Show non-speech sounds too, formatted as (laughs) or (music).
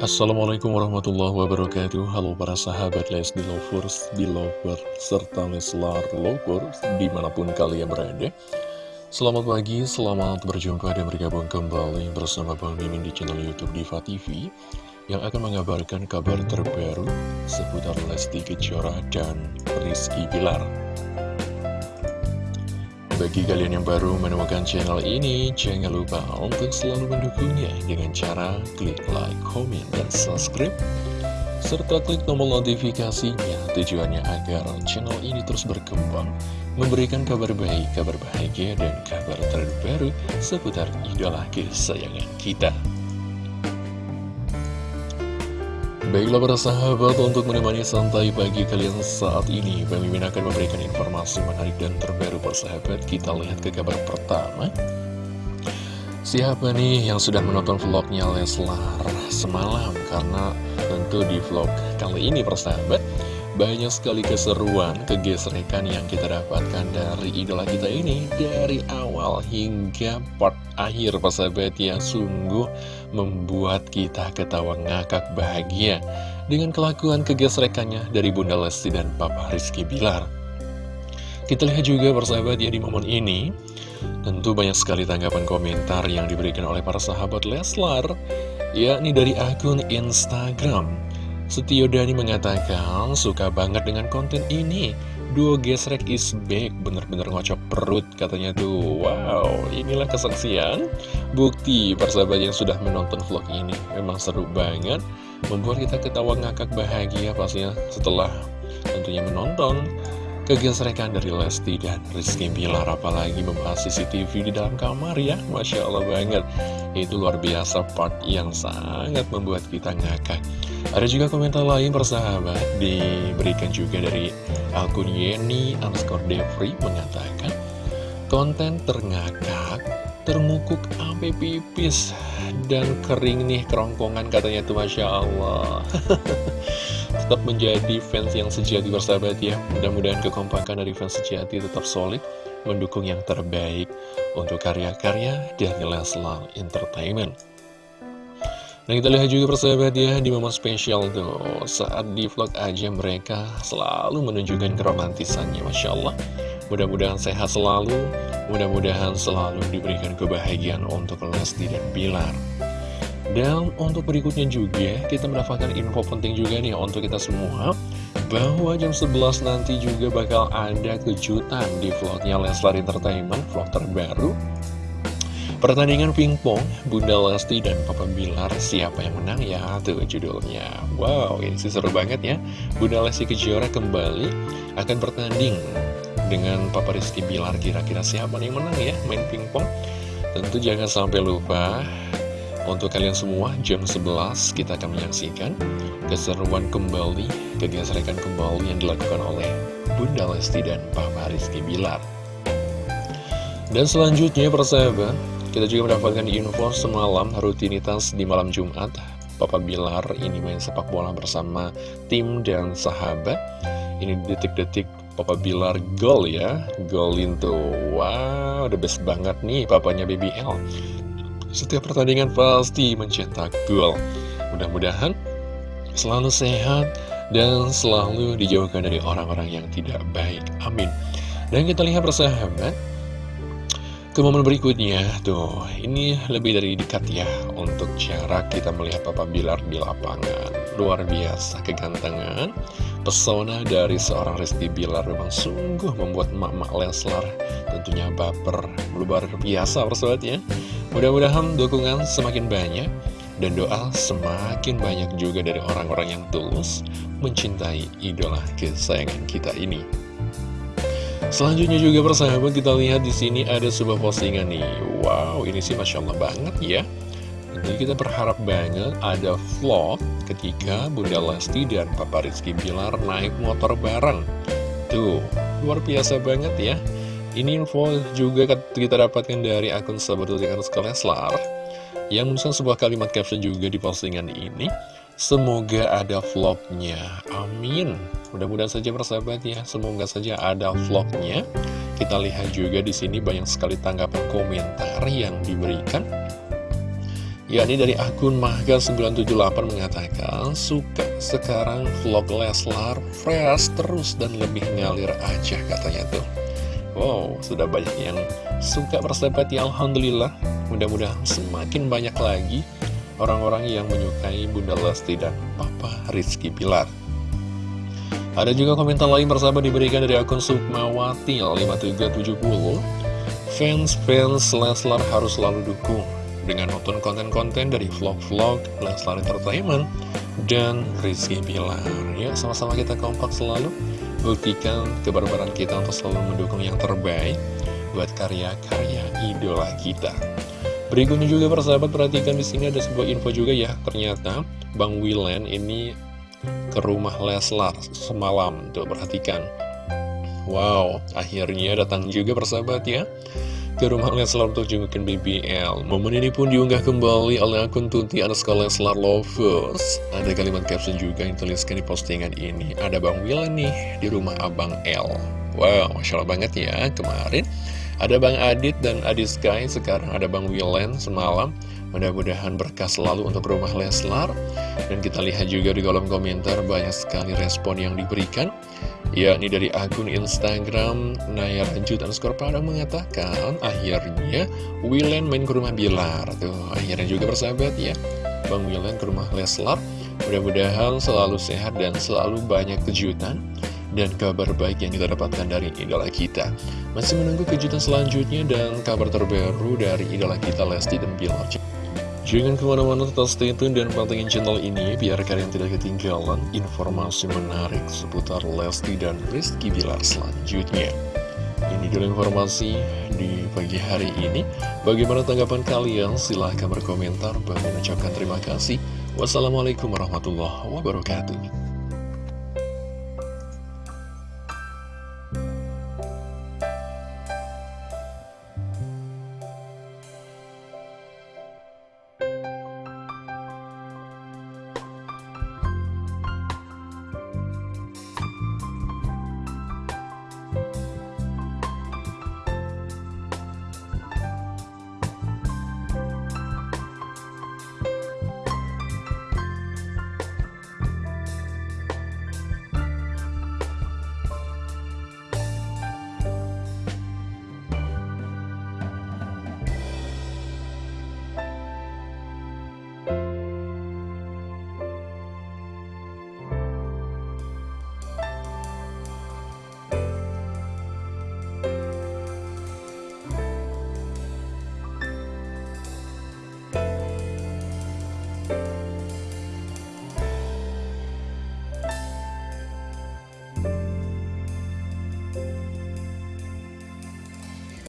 Assalamualaikum warahmatullahi wabarakatuh. Halo para sahabat Lesti Lovers, Belovers, serta Leslar Lovers di mana pun kalian berada. Selamat pagi, selamat berjumpa dan bergabung kembali bersama Bang Mimin di channel Youtube Diva TV Yang akan mengabarkan kabar terbaru seputar Lesti Kejora dan Rizky Bilar bagi kalian yang baru menemukan channel ini, jangan lupa untuk selalu mendukungnya dengan cara klik like, comment, dan subscribe. Serta klik tombol notifikasinya tujuannya agar channel ini terus berkembang, memberikan kabar baik, kabar bahagia, dan kabar terbaru seputar idola kesayangan kita. Baiklah para sahabat, untuk menemani santai pagi kalian saat ini Pemimpin akan memberikan informasi menarik dan terbaru persahabat Kita lihat ke kabar pertama. Siapa nih yang sudah menonton vlognya Leslar semalam? Karena tentu di vlog kali ini persahabat banyak sekali keseruan, kegesrekan yang kita dapatkan dari idola kita ini Dari awal hingga part akhir persahabat yang sungguh membuat kita ketawa ngakak bahagia Dengan kelakuan kegesrekannya dari Bunda Lesti dan Papa Rizky Bilar. Kita lihat juga persahabat ya di momen ini. Tentu banyak sekali tanggapan komentar yang diberikan oleh para sahabat Leslar yakni dari akun Instagram Setio Dani mengatakan suka banget dengan konten ini. Duo gesrek is back. Bener-bener ngocok perut katanya tuh. Wow inilah kesaksian Bukti persahabat yang sudah menonton vlog ini. Memang seru banget. Membuat kita ketawa ngakak bahagia pastinya setelah tentunya menonton kegesrekan dari Lesti dan Rizky Bilar. Apalagi membahas CCTV di dalam kamar ya. Masya Allah banget itu luar biasa part yang sangat membuat kita ngakak. Ada juga komentar lain persahabat. Diberikan juga dari akun Yeni underscore Devri mengatakan konten terngakak termukuk sampai pipis dan kering nih kerongkongan katanya tuh Masya Allah. (laughs) Tetap menjadi fans yang sejati bersahabat ya. Mudah-mudahan kekompakan dari fans sejati tetap solid mendukung yang terbaik untuk karya-karya dari Leslar Entertainment. Nah kita lihat juga persahabat ya di momen spesial tuh Saat di vlog aja mereka selalu menunjukkan keromantisannya Masya Allah. Mudah-mudahan sehat selalu, mudah-mudahan selalu diberikan kebahagiaan untuk Lesti dan Bilar. Dan untuk berikutnya juga, kita mendapatkan info penting juga nih untuk kita semua, bahwa jam 11 nanti juga bakal ada kejutan di vlognya Leslar Entertainment, vlog terbaru. Pertandingan pingpong, Bunda Lesti dan Papa Bilar, siapa yang menang ya? Tuh judulnya. Wow, ini sih seru banget ya. Bunda Lesti Kejora kembali akan bertanding dengan Papa Rizky Bilar kira-kira siapa yang menang ya main pingpong tentu jangan sampai lupa untuk kalian semua jam 11 kita akan menyaksikan keseruan kembali kegesrekan kembali yang dilakukan oleh Bunda Lesti dan Papa Rizky Bilar. Dan selanjutnya persahabat kita juga mendapatkan info semalam rutinitas di malam Jumat. Papa Bilar ini main sepak bola bersama tim dan sahabat. Ini detik-detik Papa Bilar gol ya. Golin tuh. Wow, the best banget nih papanya BBL Setiap pertandingan pasti mencetak gol Mudah-mudahan selalu sehat dan selalu dijauhkan dari orang-orang yang tidak baik Amin Dan kita lihat persahabat ke momen berikutnya, tuh, ini lebih dari dekat ya untuk cara kita melihat Papa Bilar di lapangan. Luar biasa kegantengan, pesona dari seorang Resti Bilar memang sungguh membuat mak-mak Leslar tentunya baper. Luar biasa persahabat ya. Mudah-mudahan dukungan semakin banyak dan doa semakin banyak juga dari orang-orang yang tulus mencintai idola kesayangan kita ini. Selanjutnya juga persahabat kita lihat di sini ada sebuah postingan nih. Wow, ini sih masya Allah banget ya. Jadi kita berharap banget ada vlog ketika Bunda Lesti dan Papa Rizky Bilar naik motor bareng. Tuh, luar biasa banget ya. Ini info juga kita dapatkan dari akun sahabat Leslar yang menuliskan sebuah kalimat caption juga di postingan ini. Semoga ada vlognya. Amin. Mudah-mudahan saja persahabat ya, semoga saja ada vlognya. Kita lihat juga di sini banyak sekali tanggapan komentar yang diberikan. yakni dari akun Mahga978 mengatakan suka sekarang vlog Leslar fresh terus dan lebih ngalir aja katanya tuh Wow, sudah banyak yang suka persahabat ya Alhamdulillah. Mudah-mudahan semakin banyak lagi orang-orang yang menyukai Bunda Lesti dan Papa Rizky Pilar Ada juga komentar lain persahabat diberikan dari akun Sukmawati 5770 Fans-fans Leslar harus selalu dukung dengan nonton konten-konten dari vlog-vlog Leslar Entertainment dan Rizky Bilar. Ya, sama-sama kita kompak selalu buktikan kebarbaran kita untuk selalu mendukung yang terbaik buat karya-karya idola kita. Berikutnya juga persahabat perhatikan di sini ada sebuah info juga ya. Ternyata Bang Wilen ini ke rumah Leslar semalam. Tuh perhatikan. Wow, akhirnya datang juga persahabat ya ke rumah Leslar untuk jengukin BBL. Momen ini pun diunggah kembali oleh akun Tunti underscore Leslar Lovers. Ada kalimat caption juga yang tuliskan di postingan ini. Ada Bang Wila nih di rumah Abang L. Wow, Masya Allah banget ya. Kemarin ada Bang Adit dan Adit Sky, sekarang ada Bang Wilen semalam. Mudah-mudahan berkah selalu untuk rumah Leslar. Dan kita lihat juga di kolom komentar banyak sekali respon yang diberikan yakni dari akun Instagram Nayar Lanjut underscore Padang mengatakan akhirnya Wilen main ke rumah Bilar. Tuh akhirnya juga bersahabat ya. Bang Wilen ke rumah Leslar mudah-mudahan selalu sehat dan selalu banyak kejutan dan kabar baik yang kita dapatkan dari idola kita. Masih menunggu kejutan selanjutnya dan kabar terbaru dari idola kita Lesti dan Bilar Jangan ke mana-mana tetap stay tune dan pantengin channel ini biar kalian tidak ketinggalan informasi menarik seputar Lesti dan Rizky Bilar selanjutnya. Ini dulu informasi di pagi hari ini. Bagaimana tanggapan kalian? Silahkan berkomentar. Bagi mengucapkan terima kasih. Wassalamualaikum warahmatullahi wabarakatuh.